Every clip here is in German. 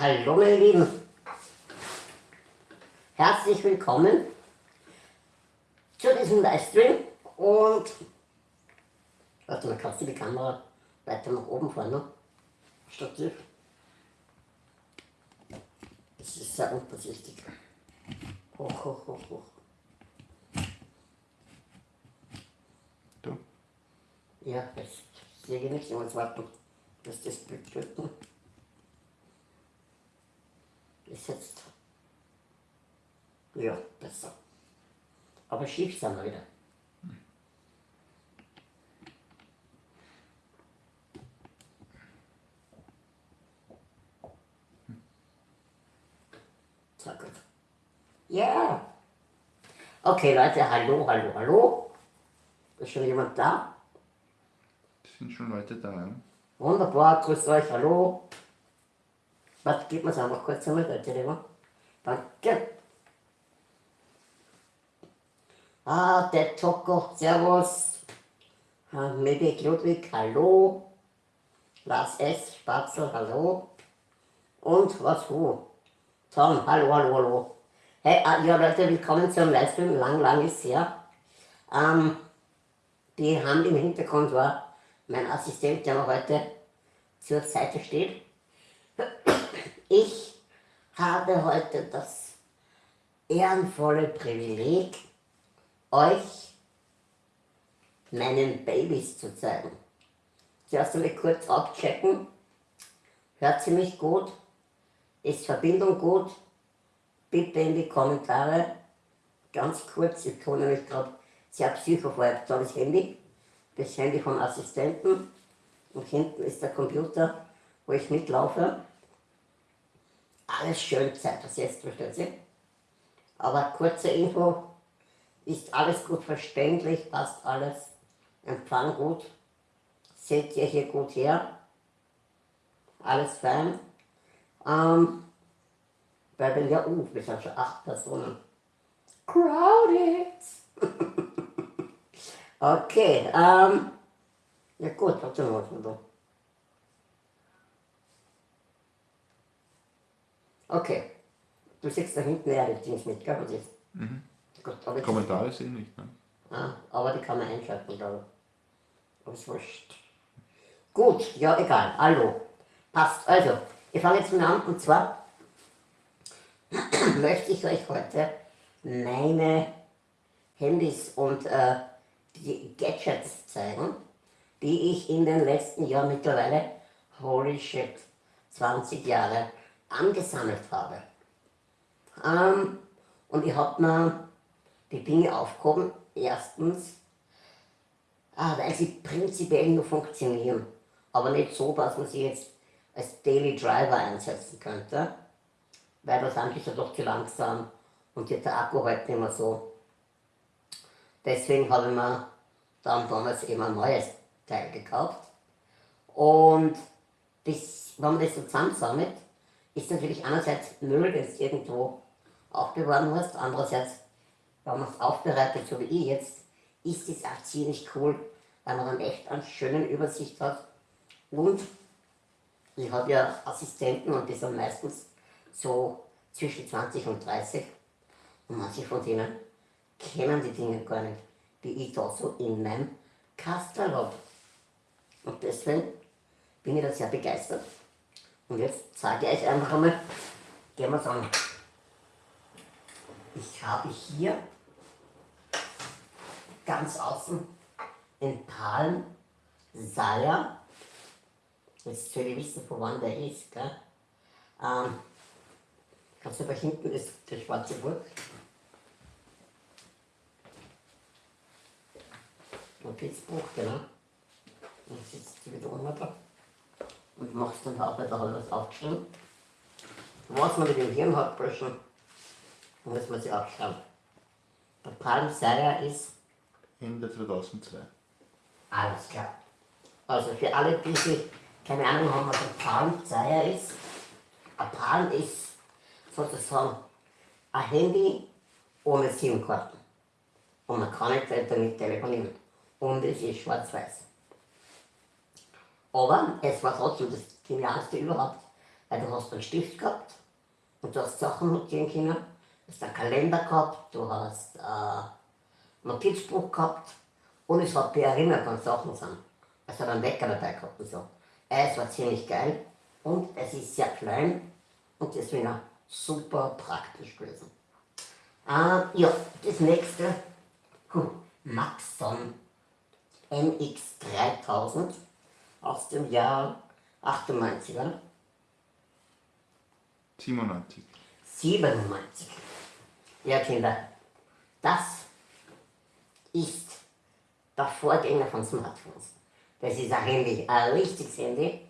Hallo meine Lieben, herzlich willkommen zu diesem Livestream und warte mal, kannst du die Kamera weiter nach oben fahren, ne? Stativ. Das ist sehr unvorsichtig. Hoch, hoch, hoch, hoch. Du? Ja, jetzt sehe ich nichts, ich muss warten, dass das Bild drücken. Ist jetzt. Ja, besser. Aber schief sind wir wieder. So gut. Ja. Okay, Leute, hallo, hallo, hallo. Ist schon jemand da? Es sind schon Leute da, ja? Wunderbar, grüßt euch, hallo. Was, gib mir einfach kurz einmal, bitte, lieber. Danke. Ah, der Toko, servus. Ah, Medic Ludwig, hallo. Lars S, Spatzel, hallo. Und was, wo? Tom, hallo, hallo, hallo. Hey, ah, ja Leute, willkommen zum Livestream, lang, lang ist her. Ähm, die Hand im Hintergrund war mein Assistent, der mir heute zur Seite steht. Ich habe heute das ehrenvolle Privileg, euch meinen Babys zu zeigen. Zuerst einmal kurz abchecken. Hört sie mich gut? Ist Verbindung gut? Bitte in die Kommentare. Ganz kurz, ich tue nämlich gerade sehr psychophorab das Handy. Das Handy vom Assistenten. Und hinten ist der Computer, wo ich mitlaufe. Alles schön zeitversetzt, versteht ihr? Aber kurze Info, ist alles gut verständlich, passt alles, Empfang gut, seht ihr hier gut her, alles fein. Ähm, weil wenn ja, uh, wir sind schon acht Personen. Crowded! okay, ähm, ja gut, warte mal, was wir da. Okay. Du siehst da hinten ja die Dings mit, gell? Was ist? Mhm. Gut, aber Kommentare sehen nicht, ne? Ah, aber die kann man einschalten, glaube ich. Aber ist wurscht. Gut, ja, egal. Hallo. Passt. Also, ich fange jetzt mal an und zwar möchte ich euch heute meine Handys und äh, die Gadgets zeigen, die ich in den letzten Jahren mittlerweile, holy shit, 20 Jahre angesammelt habe. Ähm, und ich habe mir die Dinge aufgehoben. Erstens, ah, weil sie prinzipiell nur funktionieren, aber nicht so, dass man sie jetzt als Daily Driver einsetzen könnte, weil das eigentlich ja doch zu langsam und der Akku halt nicht mehr so. Deswegen habe ich mir dann damals eben ein neues Teil gekauft. Und das, wenn man das so zusammensammelt, ist natürlich einerseits Müll, den du irgendwo aufbewahren musst, andererseits, wenn man es aufbereitet, so wie ich jetzt, ist es auch ziemlich cool, weil man dann echt eine schöne Übersicht hat. Und ich habe ja Assistenten und die sind meistens so zwischen 20 und 30 und manche von denen kennen die Dinge gar nicht, die ich da so in meinem Kastel habe. Und deswegen bin ich da sehr begeistert. Und jetzt zeige ich euch einfach einmal, gehen wir es an. Ich habe hier ganz außen in Palm Saya. Jetzt soll ich wissen, von wann der ist. Gell? Ähm, kannst du da hinten ist der schwarze Burg. Notizbuch, genau. Und jetzt wieder runter und machst dann auch da alles aufgeschrieben. Was man mit dem Hirn hat, Burschen, muss man sich aufschreiben. Der Palm Saya ist Ende 2002. alles klar. Also für alle, die sich keine Ahnung haben, was ein Palm Saya ist, ein Palm ist sozusagen ein Handy ohne SIM-Karten. Und man kann nicht damit telefonieren. Und es ist schwarz-weiß. Aber es war trotzdem das Genialste überhaupt, Weil du hast einen Stift gehabt und du hast Sachen notieren können. Du hast einen Kalender gehabt, du hast ein Notizbuch gehabt und es hat dir erinnert, wann Sachen sind. Es hat einen Wecker dabei gehabt und so. Es war ziemlich geil und es ist sehr klein und deswegen auch super praktisch gewesen. Äh, ja, das nächste, huh, Maxon NX3000 aus dem Jahr 98, oder? 97. 97. Ja, Kinder, das ist der Vorgänger von Smartphones. Das ist ein Handy, ein richtiges Handy,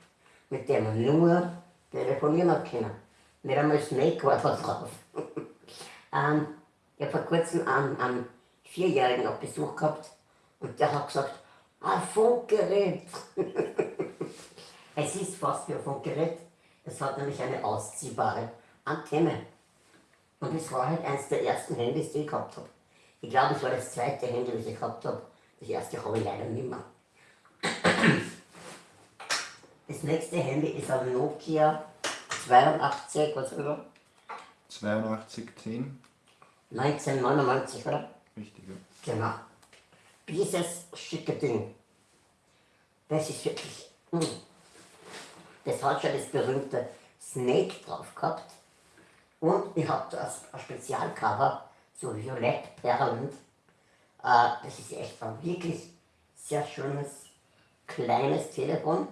mit dem man nur telefonieren können. Nicht einmal Snake war da drauf. ähm, ich habe vor kurzem einen, einen Vierjährigen auf Besuch gehabt und der hat gesagt, ein Funkgerät. es ist fast wie ein Funkgerät. Es hat nämlich eine ausziehbare Antenne. Und es war halt eines der ersten Handys, die ich gehabt habe. Ich glaube, es war das zweite Handy, das ich gehabt habe. Das erste habe ich leider nicht mehr. Das nächste Handy ist ein Nokia 82, was oder? 8210. 1999, oder? Richtig, ja. Genau. Dieses schicke Ding. Das ist wirklich. mm. Das hat schon das berühmte Snake drauf gehabt. Und ich habe da ein Spezialcover, so violett perlend. Äh, das ist echt ein wirklich sehr schönes, kleines Telefon.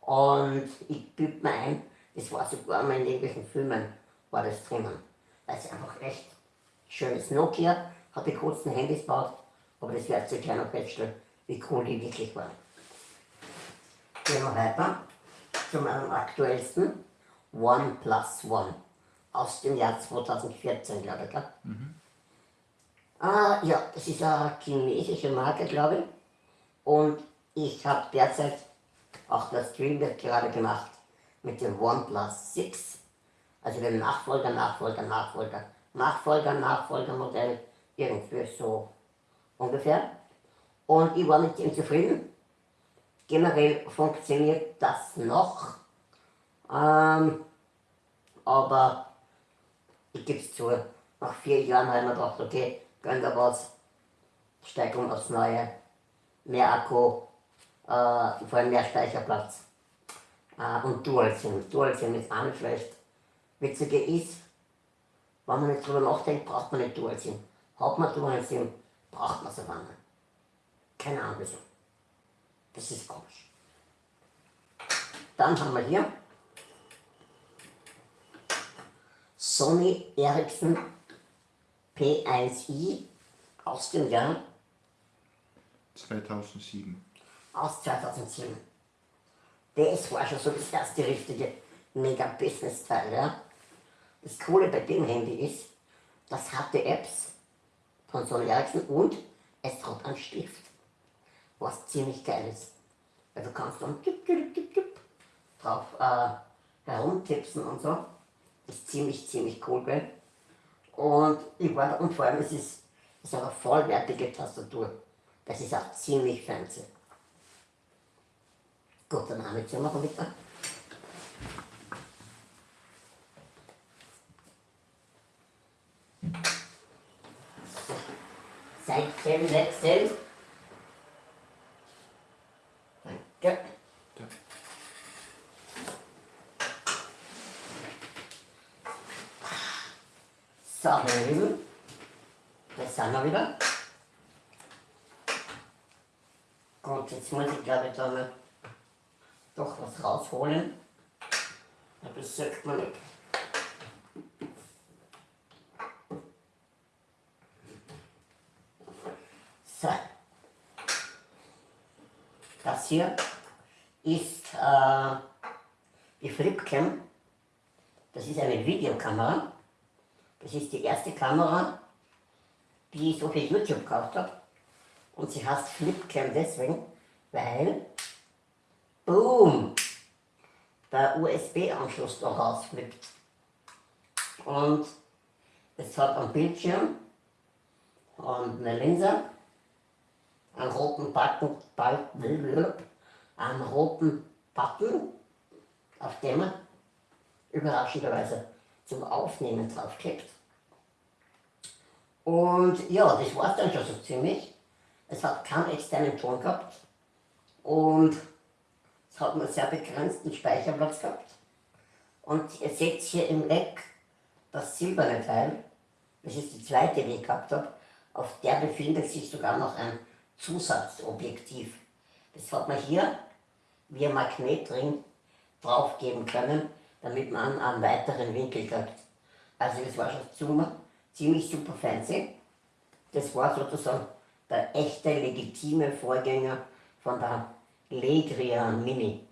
Und ich büte mir ein, das war sogar mal in irgendwelchen Filmen, war das drinnen. Weil es einfach echt schönes Nokia, hat die coolsten Handys gebaut, aber das werdet ihr gleich noch feststellen, wie cool die wirklich waren. Gehen wir weiter zu meinem aktuellsten OnePlus One aus dem Jahr 2014, glaube ich. Gell? Ah, ja, das ist eine chinesische Marke, glaube ich. Und ich habe derzeit, auch der Stream wird gerade gemacht, mit dem OnePlus 6, also dem Nachfolger, Nachfolger, Nachfolger, Nachfolger, Nachfolgermodell, irgendwie so ungefähr. Und ich war mit dem zufrieden. Generell funktioniert das noch, ähm, aber ich gebe es zu, nach vier Jahren habe ich mir gedacht, okay, gönn da was, steig um aufs Neue, mehr Akku, äh, vor allem mehr Speicherplatz äh, und Dual-SIM. Dual-SIM ist auch nicht schlecht. Witzige ist, wenn man nicht drüber nachdenkt, braucht man nicht Dual-SIM. Hat man Dual-SIM, braucht man aber nicht. Keine Ahnung wieso. Das ist komisch. Dann haben wir hier Sony Ericsson P1i aus dem Jahr 2007. aus 2007. Das war schon so das erste richtige Mega-Business-Teil. Ja? Das Coole bei dem Handy ist, das hatte Apps von Sony Ericsson und es hat einen Stift, was ziemlich geil ist. Weil du kannst dann tipp, tipp, tipp, tipp, drauf äh, herumtipsen und so. Das ist ziemlich, ziemlich cool, gell? Und ich war und vor allem es ist, es ist eine vollwertige Tastatur. Das ist auch ziemlich fancy. Gut, dann haben wir jetzt noch bitte. Seitchen wechseln. Danke. So, meine Lieben, das sind wir wieder. Gut, jetzt muss ich glaube ich da doch was rausholen. Das sagt man nicht. So. Das hier ist äh, die Flipcam. Das ist eine Videokamera. Das ist die erste Kamera, die ich so für YouTube gekauft habe. Und sie heißt Flipcam deswegen, weil, boom, der USB-Anschluss da rausflippt. Und es hat einen Bildschirm und eine Linse, einen roten Button, einen roten Button, auf dem man überraschenderweise zum Aufnehmen draufklebt. Und ja, das war es dann schon so ziemlich. Es hat keinen externen Ton gehabt und es hat einen sehr begrenzten Speicherplatz gehabt. Und ihr seht hier im Eck das silberne Teil, das ist die zweite, die ich gehabt habe, auf der befindet sich sogar noch ein Zusatzobjektiv. Das hat man hier via Magnetring draufgeben können, damit man einen weiteren Winkel hat. Also das war schon ziemlich super fancy. Das war sozusagen der echte legitime Vorgänger von der Legria Mini.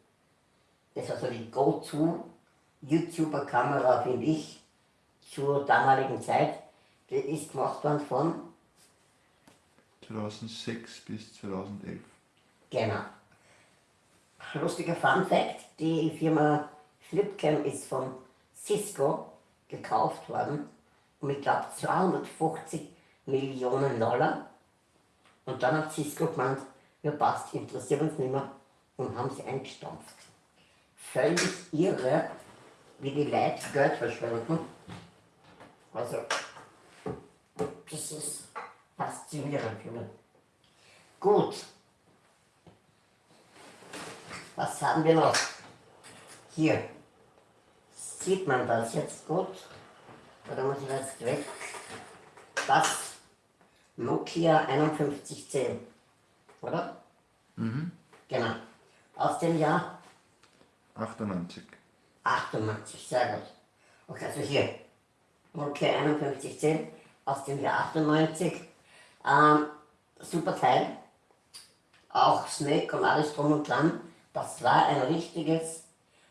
Das war so die Go-To YouTuber-Kamera, finde ich, zur damaligen Zeit. Die ist gemacht worden von 2006 bis 2011. Genau. Lustiger Fun Fact, die Firma Flipcam ist von Cisco gekauft worden ich glaube 250 Millionen Dollar. Und dann hat Cisco gemeint, ja passt, interessiert uns nicht mehr und haben sie eingestampft. Völlig irre, wie die Leute Geld verschwenden. Also, das ist faszinierend für mich. Gut. Was haben wir noch? Hier. Sieht man das jetzt gut? Oder muss ich das weg? Das Nokia 5110. Oder? Mhm. Genau. Aus dem Jahr 98. 98, sehr gut. Okay, also hier. Nokia 5110 aus dem Jahr 98. Ähm, super Teil. Auch Snake und alles drum und dran. Das war ein richtiges,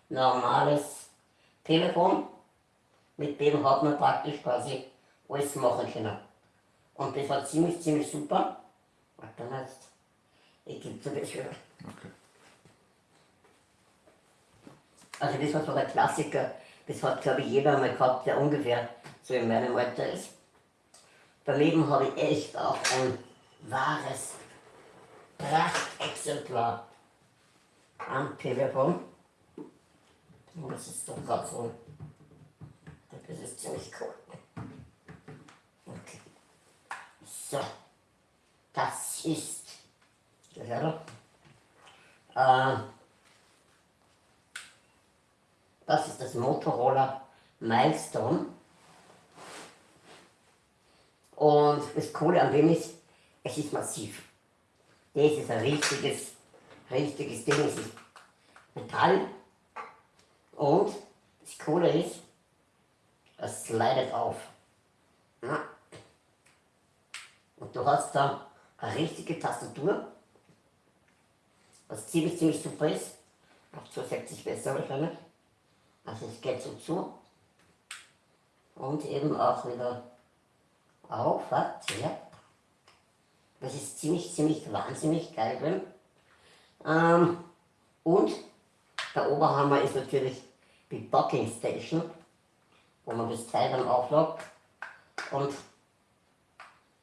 normales Telefon mit dem hat man praktisch quasi alles machen können. Und das war ziemlich, ziemlich super. Warte mal jetzt. Ich gebe dir das wieder. Okay. Also das war so der Klassiker. Das hat glaube ich jeder einmal gehabt, der ungefähr so in meinem Alter ist. Daneben habe ich echt auch ein wahres Prachtexemplar am Telefon. Das ist doch gerade so das ist ziemlich cool. Okay. So. Das ist. Gehört. Äh, das ist das Motorola Milestone. Und das Coole an dem ist, es ist massiv. Das ist ein richtiges, richtiges Ding. Es ist Metall. Und das Coole ist, es slidet auf. Ja. Und du hast da eine richtige Tastatur, was ziemlich, ziemlich super ist. Auch zusätzlich besser wahrscheinlich. Also es geht so zu. Und eben auch wieder auf, hat, ja. Das ist ziemlich, ziemlich wahnsinnig geil drin. Ähm, und der Oberhammer ist natürlich die Docking Station wo man das Teil dann auflockt. Und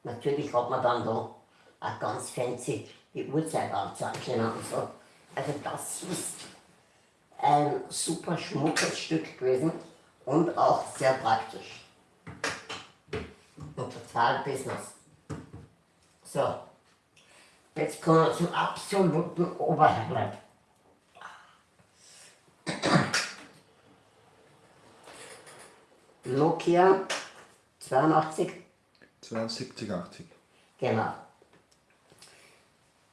natürlich hat man dann da auch ganz fancy die Uhrzeit anzeigen und so. Also das ist ein super schmuckes Stück gewesen und auch sehr praktisch. Und total Business. So, jetzt kommen wir zum absoluten Oberhighlight. Nokia 82. 72, 80. Genau.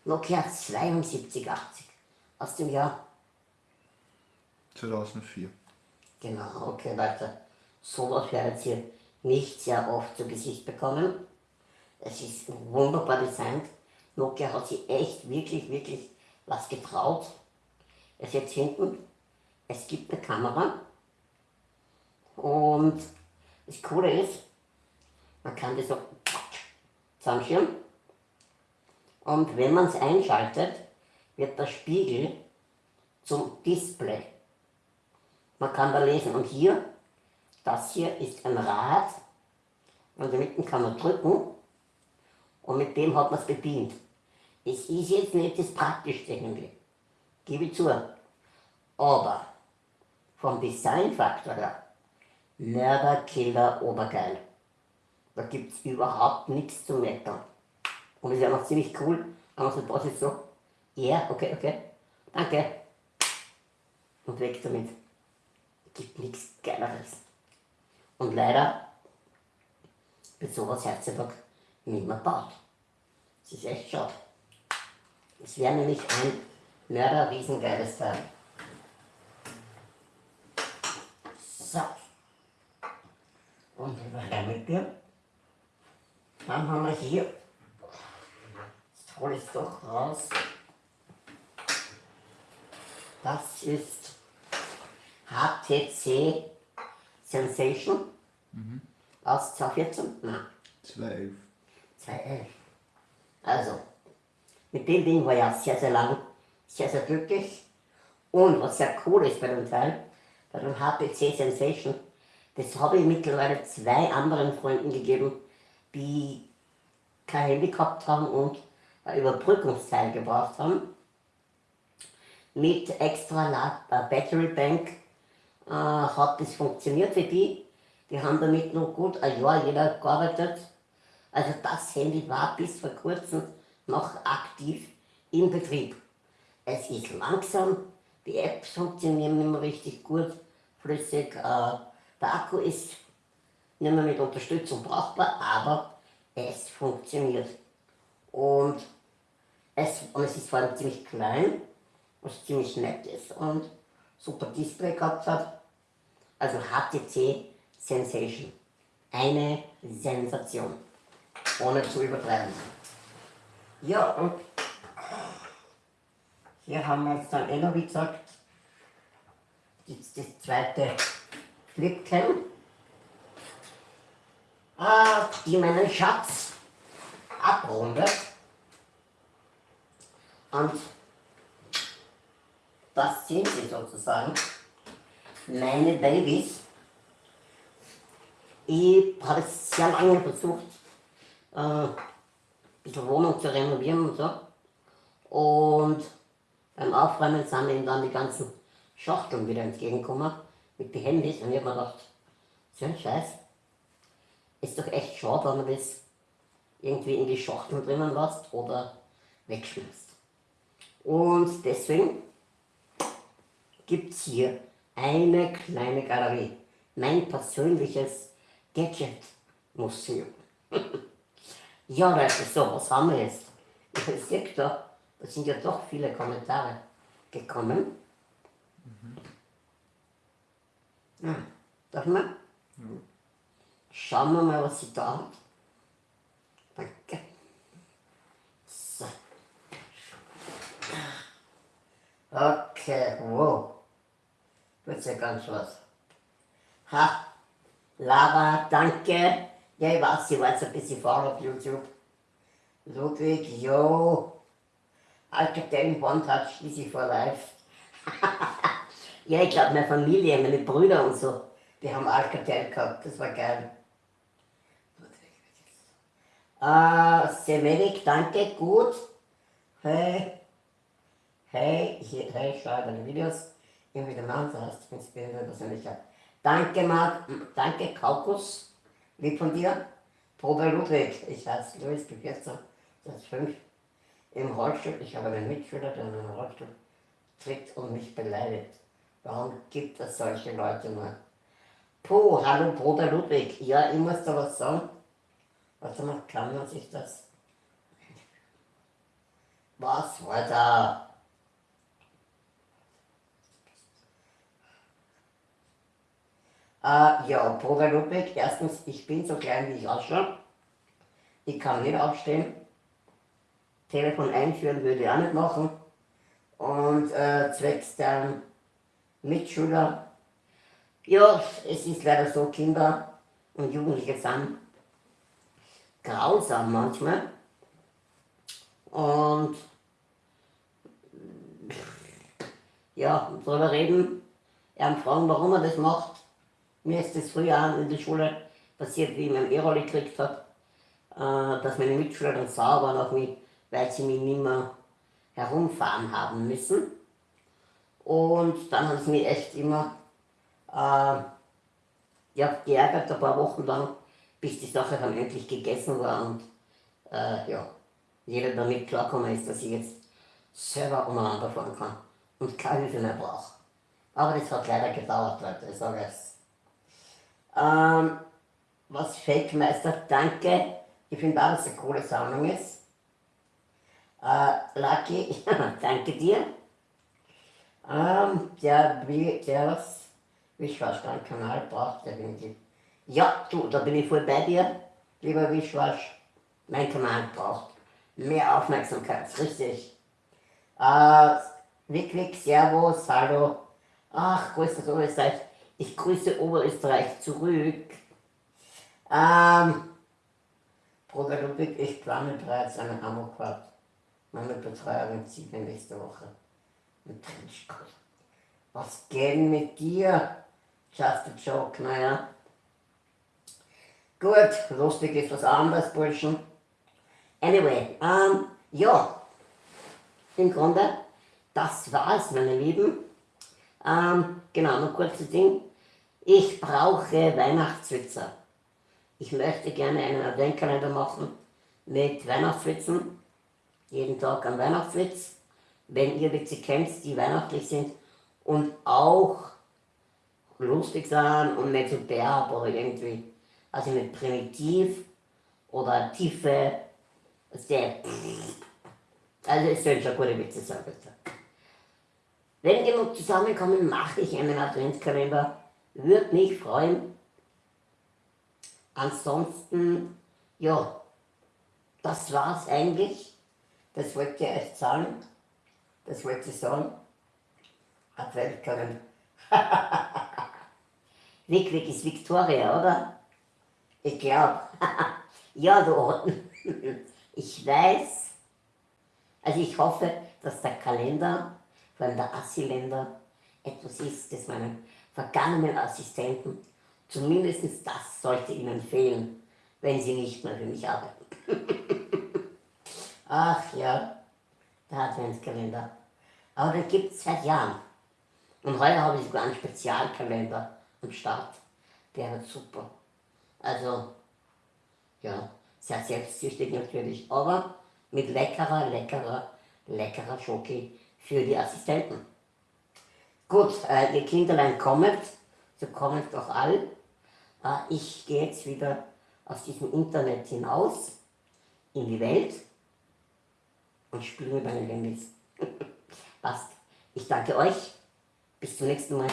Nokia 7280 aus dem Jahr. 2004. Genau, okay, weiter. Sowas wir jetzt hier nicht sehr oft zu Gesicht bekommen. Es ist wunderbar designt. Nokia hat sich echt wirklich, wirklich was getraut. Es jetzt hinten, es gibt eine Kamera, und das Coole ist, man kann das so zusammenschirmen. Und wenn man es einschaltet, wird der Spiegel zum Display. Man kann da lesen. Und hier, das hier ist ein Rad. Und damit kann man drücken. Und mit dem hat man es bedient. Es ist jetzt nicht das Praktischste, gebe ich zu. Aber vom Designfaktor her, Mörder, Killer, Obergeil. Da gibt es überhaupt nichts zu meckern. Und ist ja noch ziemlich cool, man so da sitzt so, ja, yeah, okay, okay, danke. Und weg damit. Gibt nichts Geileres. Und leider wird sowas heutzutage nicht mehr gebaut. Das ist echt schade. Es wäre nämlich ein Mörder riesengeiles Teil. So. Und weiter mit dir. Dann haben wir hier, jetzt hole ich es doch raus. Das ist HTC Sensation aus 2014. Nein, 211. 2011. Also, mit dem Ding war ich auch sehr, sehr lang, sehr, sehr glücklich. Und was sehr cool ist bei dem Teil, bei dem HPC Sensation, das habe ich mittlerweile zwei anderen Freunden gegeben, die kein Handy gehabt haben und ein Überbrückungsteil gebraucht haben. Mit extra äh, Battery Bank äh, hat das funktioniert für die. Die haben damit noch gut ein Jahr jeder gearbeitet. Also das Handy war bis vor kurzem noch aktiv im Betrieb. Es ist langsam, die Apps funktionieren nicht mehr richtig gut, flüssig. Äh, der Akku ist nicht mehr mit Unterstützung brauchbar, aber es funktioniert. Und es, und es ist vor allem ziemlich klein, was ziemlich nett ist und super Display gehabt hat. Also HTC Sensation. Eine Sensation. Ohne zu übertreiben. Ja, und hier haben wir jetzt dann eh noch, wie gesagt, jetzt das zweite Flipcam, ah, die meinen Schatz abrundet. Und das sind sie sozusagen, meine Babys. Ich habe sehr lange versucht, äh, ein Wohnung zu renovieren und so. Und beim Aufräumen sind ihm dann die ganzen Schachteln wieder entgegengekommen mit den Handys und ich habe mir gedacht, so ein Scheiß, ist doch echt schade, wenn man das irgendwie in die Schachteln drinnen lässt oder wegschmeißt. Und deswegen gibt es hier eine kleine Galerie, mein persönliches Gadget-Museum. ja Leute, so, was haben wir jetzt? Ich sehe da, da sind ja doch viele Kommentare gekommen. Mhm. Ja, darf man? Ja. Schauen wir mal, was sie da hat. Danke. So. Okay, wow. Wird ja ganz was. Ha, Lara, danke. Ja, ich weiß, sie war jetzt ein bisschen faul auf YouTube. Ludwig, jo. One Touch, easy for life. ja, ich glaube, meine Familie, meine Brüder und so, die haben Alcatel gehabt, das war geil. Äh, Semerik, danke, gut. Hey, hey, ich, hey, schau deine Videos. Irgendwie du hast inspirierende Persönlichkeit. Danke, Marc, danke, Kaukus, lieb von dir. Probe Ludwig, ich heiße Luis, bin 14, seit 5 im Rollstuhl. Ich habe einen Mitschüler, der in einem Rollstuhl tritt und mich beleidigt. Warum gibt es solche Leute nur? Puh, hallo Bruder Ludwig. Ja, ich muss da was sagen. Warte mal, kann man sich das... Was war da? Äh, ja, Bruder Ludwig, erstens, ich bin so klein, wie ich ausschaue. Ich kann nicht aufstehen. Telefon einführen würde ich auch nicht machen. Und äh, zwecks der Mitschüler, ja, es ist leider so, Kinder und Jugendliche sind grausam manchmal. Und ja, darüber reden, ja, fragen, warum er das macht. Mir ist das früher in der Schule passiert, wie ich meinen E-Roller gekriegt habe, äh, dass meine Mitschüler dann sauer waren auf mich, weil sie mich nicht mehr herumfahren haben müssen. Und dann haben sie mich echt immer äh, ja, geärgert ein paar Wochen lang, bis die Sache dann endlich gegessen war und äh, ja, jeder damit klarkommen ist, dass ich jetzt selber umeinander fahren kann und keine Hilfe mehr brauche. Aber das hat leider gedauert, Leute, ich sage es. Ähm, was Feldmeister, danke. Ich finde auch, dass es eine coole Sammlung ist. Äh, Lucky, danke dir. Ähm, der, will- der was Wischwasch deinen Kanal braucht, definitiv. Ja, du, da bin ich voll bei dir, lieber Wischwasch. Mein Kanal braucht mehr Aufmerksamkeit, richtig. Äh, wirklich, Servus, hallo. Ach, grüß Oberösterreich. Ich grüße Oberösterreich zurück. Ähm, Bruder Ludwig, ich plane bereits eine Amokfahrt. Meine Betreuerin zieht mir nächste Woche mit Trenchcoat. Was geht mit dir? Just a joke, naja. Gut, lustig ist was anderes, Burschen. Anyway, ähm, ja, im Grunde, das war's, meine Lieben. Ähm, genau, noch kurzes Ding. Ich brauche Weihnachtswitze. Ich möchte gerne einen Adventkalender machen mit Weihnachtswitzen. Jeden Tag ein Weihnachtswitz. Wenn ihr Witze kennt, die weihnachtlich sind und auch lustig sind und nicht so derb oder irgendwie, also nicht primitiv oder tiefe, also es sollen schon gute Witze sein, bitte. Wenn genug zusammenkommen, mache ich einen Adventskalender. Würde mich freuen. Ansonsten, ja, das war's eigentlich. Das wollte ich euch sagen. Das wollte ich sagen. Adventskalender. Wickwick ist Victoria, oder? Ich glaube. ja, du. ich weiß. Also ich hoffe, dass der Kalender, allem der Assi-Länder, etwas ist, das meinen vergangenen Assistenten, zumindest das sollte ihnen fehlen, wenn sie nicht mehr für mich arbeiten. Ach ja, der Adventskalender. Aber den gibt es seit Jahren. Und heute habe ich sogar einen Spezialkalender am Start. Der wird super. Also, ja, sehr selbstsüchtig natürlich, aber mit leckerer, leckerer, leckerer Schoki für die Assistenten. Gut, äh, ihr Kinderlein kommt, so kommt doch all. Äh, ich gehe jetzt wieder aus diesem Internet hinaus in die Welt und spiele meinen Handys. Passt. Ich danke euch. Bis zum nächsten Mal.